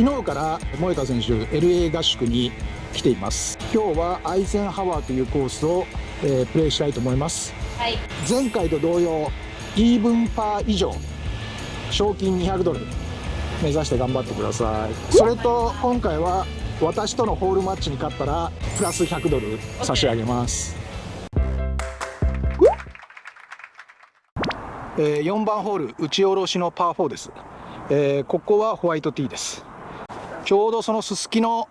昨日から萌香選手 LA 合宿に来ています。今日はアイゼンハワーというコースを、えー、プレイしたいと思います、はい、前回と同様イーブンパー以上賞金200ドル目指して頑張ってください。それと今回は私とのホールマッチに勝ったらプラス100ドル差し上げます、えー、4番ホール打ち下ろしのパー4です、えー、ここはホワイトティーですちょうどそのすすきの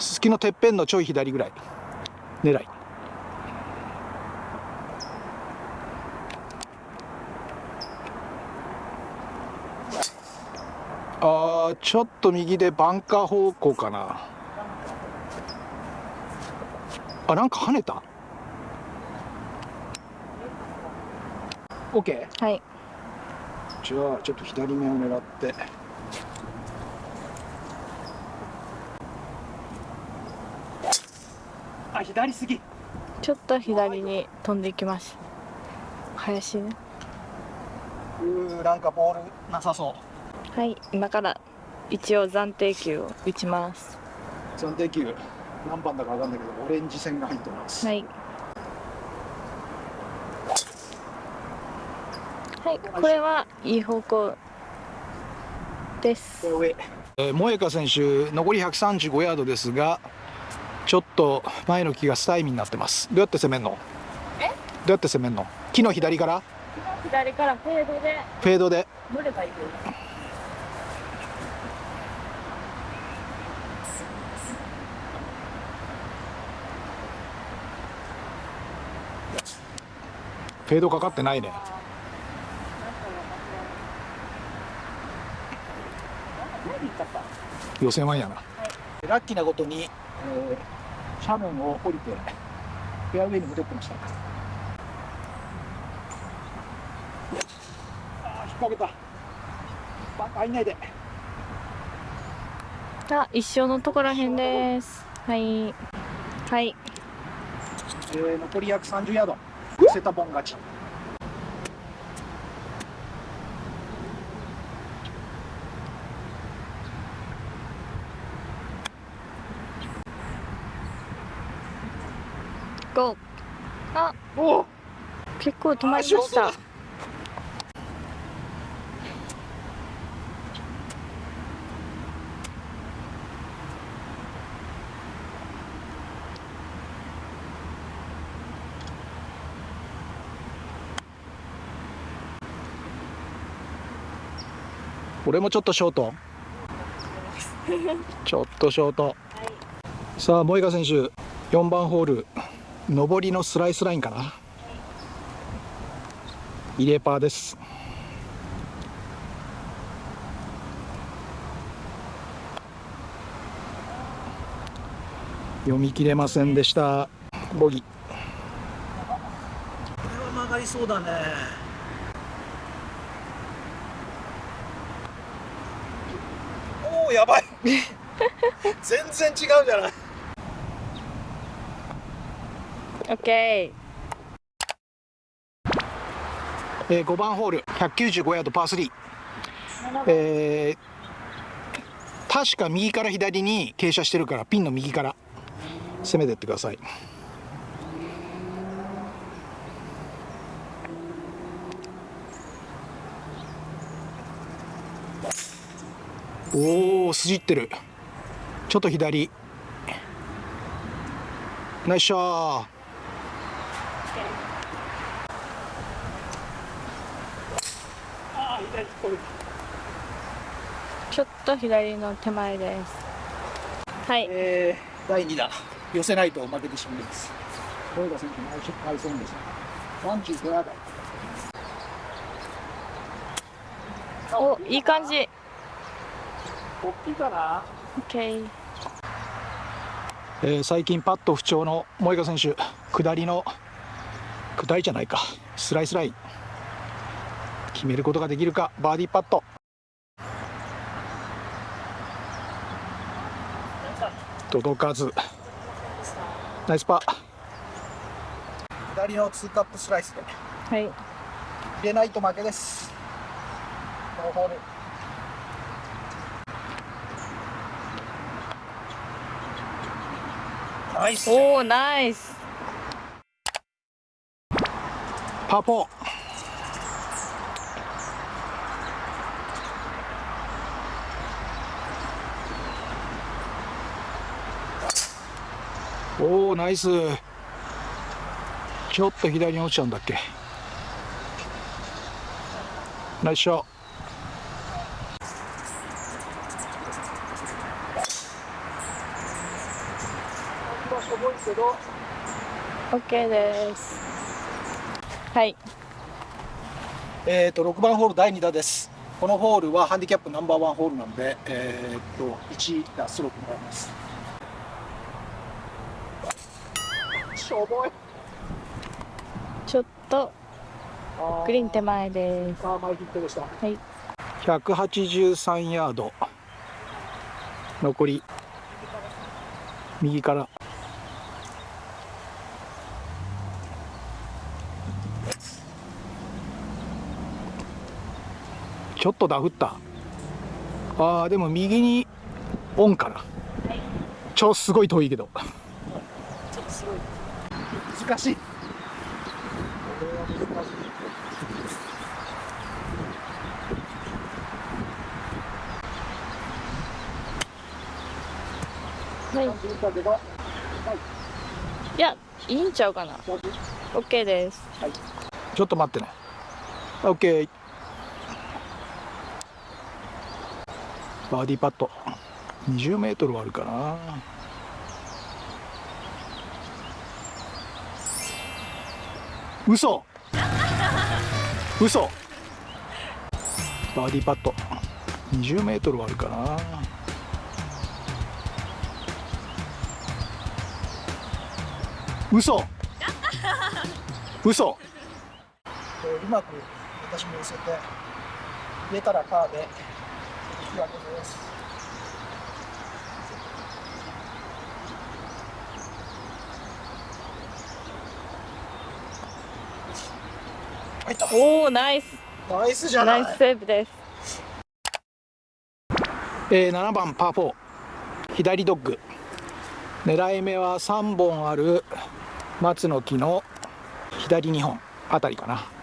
すすきのてっぺんのちょい左ぐらい。狙い。あちょっと右でバンカー方向かな。あなんか跳ねた？OK? はい。じゃあちょっと左目を狙ってあ左すぎ。ちょっと左に飛んでいきます。林ね。うーなんかボールなさそう。はい今から一応暫定球を打ちます。暫定球。何番だか分かんないけどオレンジ線が入ってます。はい。はいこれはいい方向です。えー、萌香選手残り135ヤードですがちょっと前の木がスタイミーになってます。どうやって攻めんの？え？どうやって攻めんの？木の左から？左から？フェードで？フェードで。乗ればいいフェードかかってないね。予選ワンやな、はい、ラッキーなことに、えー、斜面を降りてフェアウェイに戻ってました。あ引っ掛けた。バカいないで。あ一緒のところへんです。はい。はい、えー、残り約30ヤード。セタボン勝ちゴー。あ。お結構止まりました。俺もちょっとショート。ちょっとショート、はい、さあ萌香選手4番ホール上りのスライスラインかな。入れパーです。読み切れませんでした。ボギこれは曲がりそうだね。おやばい。全然違うじゃないオッケーえー、5番ホール195ヤードパー3、えー、確か右から左に傾斜してるからピンの右から攻めてってください。おおすじってる。ちょっと左。ナイスショーちょっと左の手前です。はい、えー、第2打寄せないと負けてしまいます。豊田選手も敗戦です。35ヤードおいい感じ。大きいかな？OK えー、最近パット不調の萌香選手。下りの具体じゃないか。スライスライン。決めることができるか。バーディーパット。届かず。ナイスパー。左のツーカップスライスで。はい。入れないと負けです。このホール。ナイス。おおナイス。パー4おおナイス。ちょっと左に落ちちゃうんだっけ。ナイスショット。けど OK ですはい。えっ、ー、と6番ホール第2打です。このホールはハンディキャップナンバーワンホールなんでえっ、ー、と1打ストロークもらいます。しょぼいちょっとグリーン手前です。あ前ヒットでした。はい。183ヤード。残り右からちょっとダフった。あーでも右にオンかな、はい、超すごい遠いけど。ちょっとすごい。難しい。はい、いやいいんちゃうかな。OK です、はい、ちょっと待ってね。OK バーディーパット。20メートルはあるかな。嘘。嘘。バーディーパット。20メートルはあるかな。嘘。嘘。うまく私も寄せて入れたらパーで。引き分けです。おおナイス。ナイスじゃない。ナイスセーブです。えー、7番パー4左ドッグ。狙い目は3本ある松の木の左2本あたりかな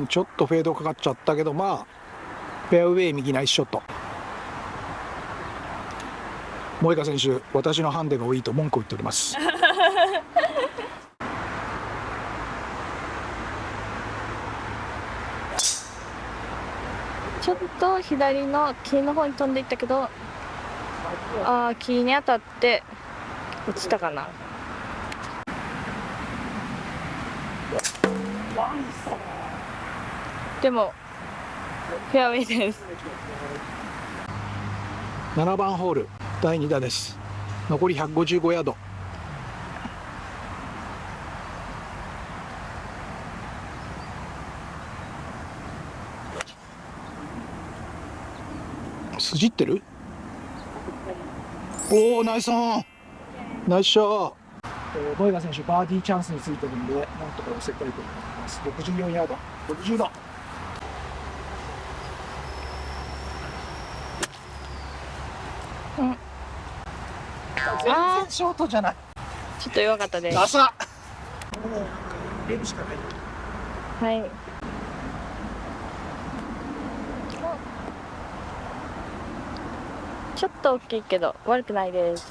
うんちょっとフェードかかっちゃったけどまあフェアウェイ右ナイスショット。萌香選手私のハンデが多いと文句を言っております。ちょっと左の木の方に飛んでいったけどああ木に当たって落ちたかなでもフェアウェイです。7番ホール第2打です。残り155ヤード。筋ってる？おおナイスオン。ナイスショー。ボイガ選手バーディーチャンスについてるんでなんとか寄せたいと思います。64ヤード。60度全然ショートじゃない。ちょっと弱かったです。浅もう入れるしかないはい。ちょっと大きいけど悪くないです。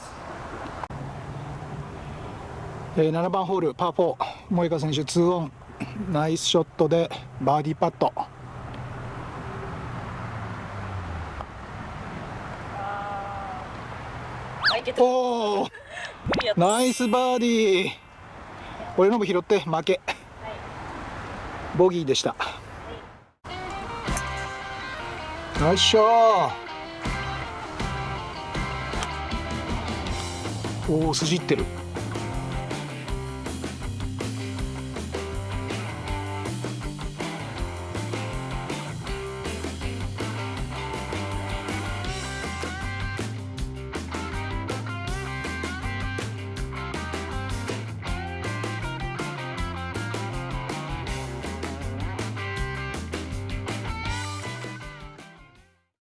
えー、7番ホールパー4萌香選手2オン。ナイスショットでバーディーパットおおナイスバーディー。俺のも拾って負け、ボギーでした、ナイスショーおお筋ってる